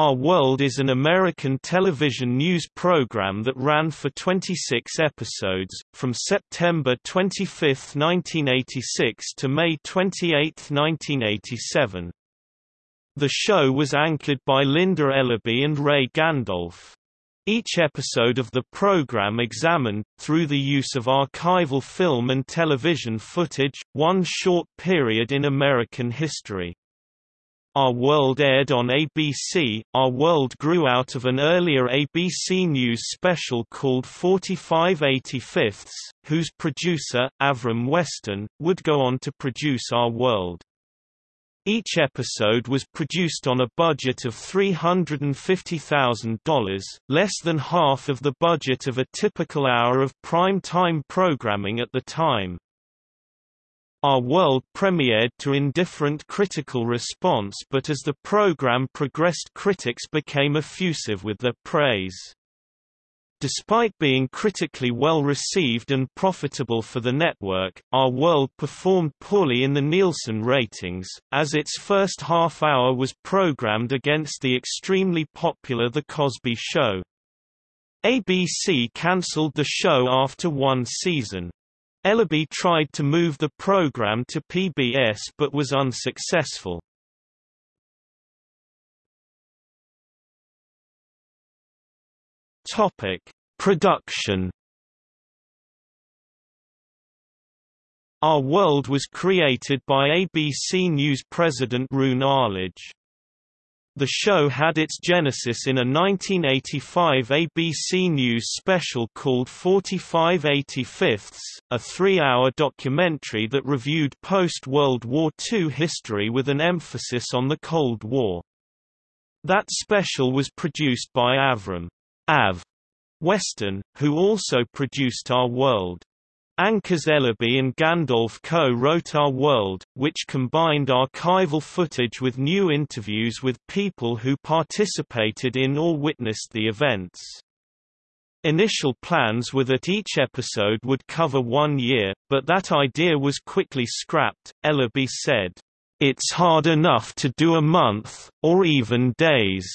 Our World is an American television news program that ran for 26 episodes, from September 25, 1986 to May 28, 1987. The show was anchored by Linda Ellerbee and Ray Gandolf. Each episode of the program examined, through the use of archival film and television footage, one short period in American history. Our World aired on ABC. Our World grew out of an earlier ABC News special called 45 85 whose producer, Avram Westin, would go on to produce Our World. Each episode was produced on a budget of $350,000, less than half of the budget of a typical hour of prime-time programming at the time. Our World premiered to indifferent critical response but as the program progressed critics became effusive with their praise. Despite being critically well received and profitable for the network, Our World performed poorly in the Nielsen ratings, as its first half hour was programmed against the extremely popular The Cosby Show. ABC cancelled the show after one season. Ellerbee tried to move the program to PBS but was unsuccessful. Topic: Production. Our World was created by ABC News president Roone Arledge. The show had its genesis in a 1985 ABC News special called 45 85 a three-hour documentary that reviewed post-World War II history with an emphasis on the Cold War. That special was produced by Avram Av Westin, who also produced Our World. Anchors Ellerbee and Gandolf co-wrote Our World, which combined archival footage with new interviews with people who participated in or witnessed the events. Initial plans were that each episode would cover one year, but that idea was quickly scrapped. Ellerbee said, It's hard enough to do a month, or even days.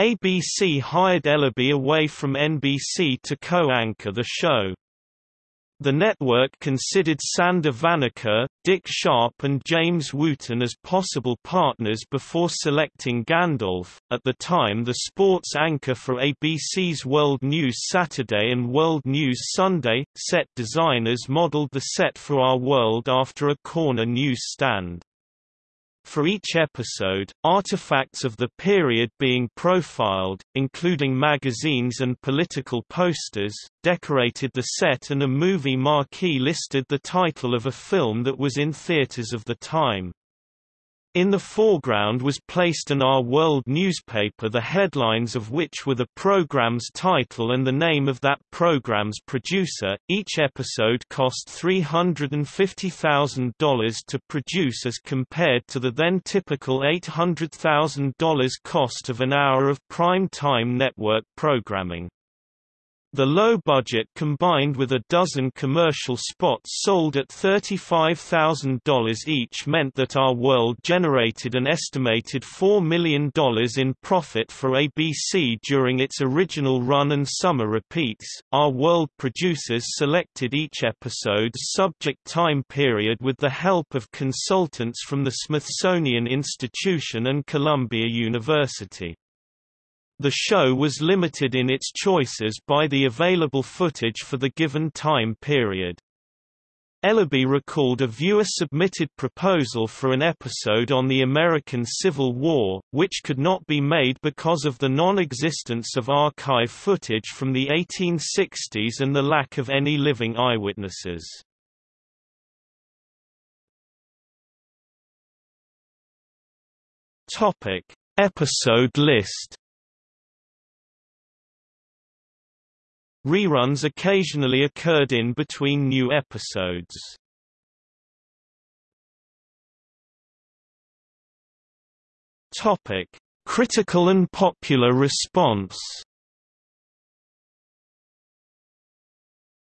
ABC hired Ellerbee away from NBC to co-anchor the show. The network considered Sander Vanocur, Dick Sharp and James Wooten as possible partners before selecting Gandolf, at the time the sports anchor for ABC's World News Saturday and World News Sunday. Set designers modeled the set for Our World after a corner newsstand. For each episode, artifacts of the period being profiled, including magazines and political posters, decorated the set and a movie marquee listed the title of a film that was in theaters of the time. In the foreground was placed an Our World newspaper the headlines of which were the program's title and the name of that program's producer. Each episode cost $350,000 to produce as compared to the then typical $800,000 cost of an hour of prime-time network programming. The low budget combined with a dozen commercial spots sold at $35,000 each meant that Our World generated an estimated $4 million in profit for ABC during its original run and summer repeats. Our World producers selected each episode's subject time period with the help of consultants from the Smithsonian Institution and Columbia University. The show was limited in its choices by the available footage for the given time period. Ellerbee recalled a viewer-submitted proposal for an episode on the American Civil War, which could not be made because of the non-existence of archive footage from the 1860s and the lack of any living eyewitnesses. Episode list Reruns occasionally occurred in between new episodes. Topic: Critical and popular response.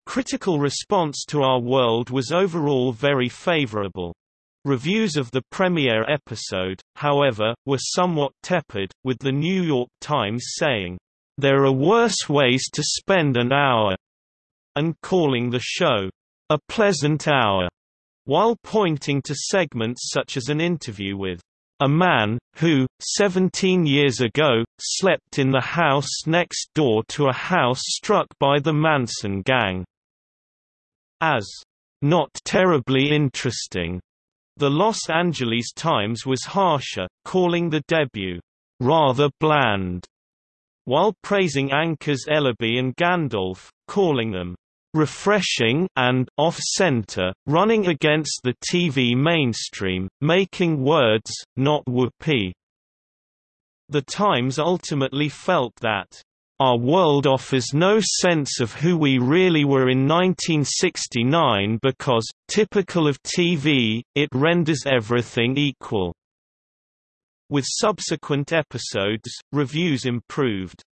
Critical response to Our World was overall very favorable. Reviews of the premiere episode, however, were somewhat tepid, with The New York Times saying, "...there are worse ways to spend an hour," and calling the show, "...a pleasant hour." while pointing to segments such as an interview with a man, who, 17 years ago, slept in the house next door to a house struck by the Manson gang. As not terribly interesting, the Los Angeles Times was harsher, calling the debut rather bland, while praising anchors Ellerbee and Gandolf, calling them refreshing and off-center, running against the TV mainstream, making words, not whoopee. The Times ultimately felt that our world offers no sense of who we really were in 1969 because, typical of TV, it renders everything equal. With subsequent episodes, reviews improved.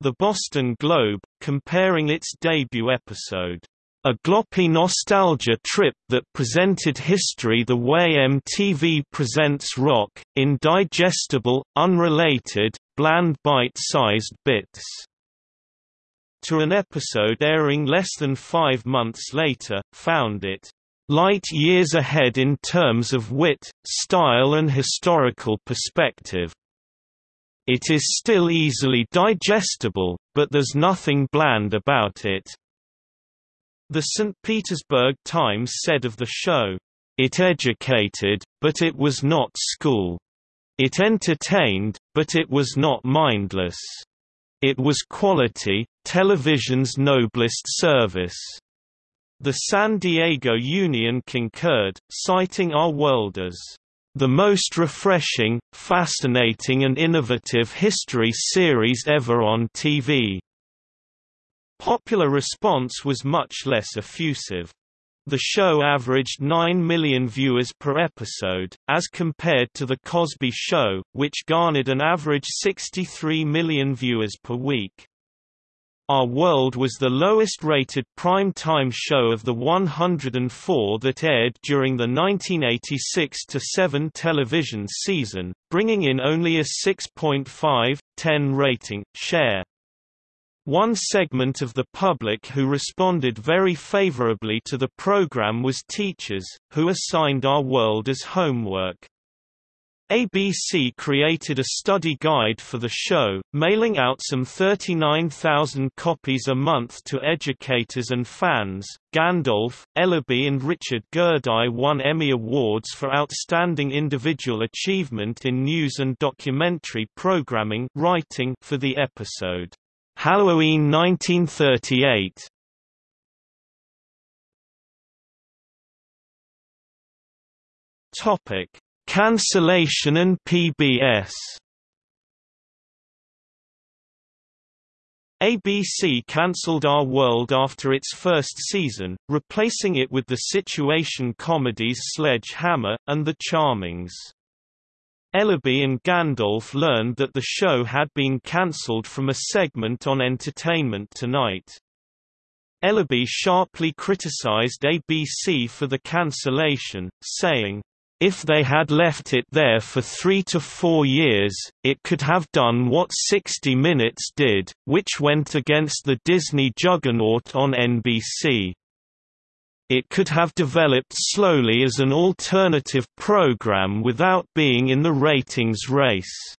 The Boston Globe, comparing its debut episode, a gloppy nostalgia trip that presented history the way MTV presents rock, in digestible, unrelated, bland bite-sized bits. To an episode airing less than five months later, found it light years ahead in terms of wit, style and historical perspective. It is still easily digestible, but there's nothing bland about it. The St. Petersburg Times said of the show, It educated, but it was not school. It entertained, but it was not mindless. It was quality, television's noblest service. The San Diego Union concurred, citing our world as the most refreshing, fascinating and innovative history series ever on TV. Popular response was much less effusive. The show averaged 9 million viewers per episode, as compared to The Cosby Show, which garnered an average 63 million viewers per week. Our World was the lowest-rated prime-time show of the 104 that aired during the 1986–7 television season, bringing in only a 6.5, 10 rating, share. One segment of the public who responded very favorably to the program was teachers, who assigned Our World as homework. ABC created a study guide for the show, mailing out some 39,000 copies a month to educators and fans. Gandolf, Ellerbee, and Richard Gerdau won Emmy Awards for Outstanding Individual Achievement in News and Documentary Programming writing for the episode, Halloween 1938. Topic Cancellation and PBS ABC cancelled Our World after its first season, replacing it with the situation comedies Sledge-Hammer, and The Charmings. Ellerbee and Gandolf learned that the show had been cancelled from a segment on Entertainment Tonight. Ellerbee sharply criticized ABC for the cancellation, saying, if they had left it there for three to four years, it could have done what 60 Minutes did, which went against the Disney juggernaut on NBC. It could have developed slowly as an alternative program without being in the ratings race.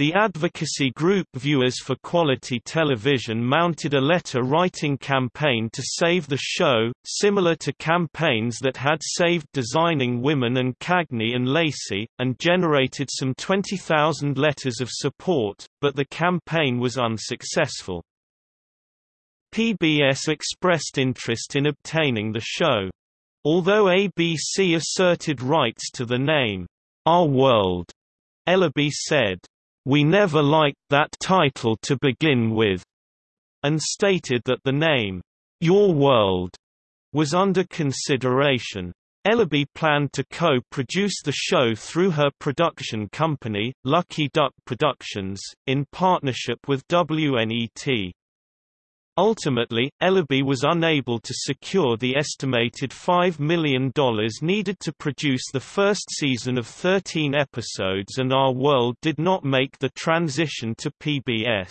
The advocacy group Viewers for Quality Television mounted a letter-writing campaign to save the show, similar to campaigns that had saved Designing Women and Cagney and Lacey, and generated some 20,000 letters of support, but the campaign was unsuccessful. PBS expressed interest in obtaining the show. Although ABC asserted rights to the name, Our World, Ellerbee said, we never liked that title to begin with, and stated that the name, Your World, was under consideration. Ellerbee planned to co-produce the show through her production company, Lucky Duck Productions, in partnership with WNET. Ultimately, Ellerbee was unable to secure the estimated $5 million needed to produce the first season of 13 episodes and Our World did not make the transition to PBS.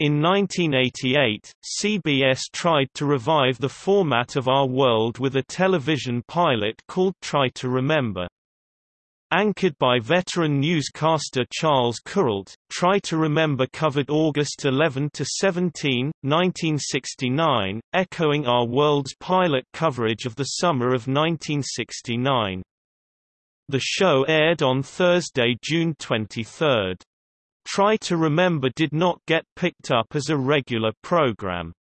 In 1988, CBS tried to revive the format of Our World with a television pilot called Try to Remember. Anchored by veteran newscaster Charles Kuralt, Try to Remember covered August 11 to 17, 1969, echoing our world's pilot coverage of the summer of 1969. The show aired on Thursday, June 23. Try to Remember did not get picked up as a regular program.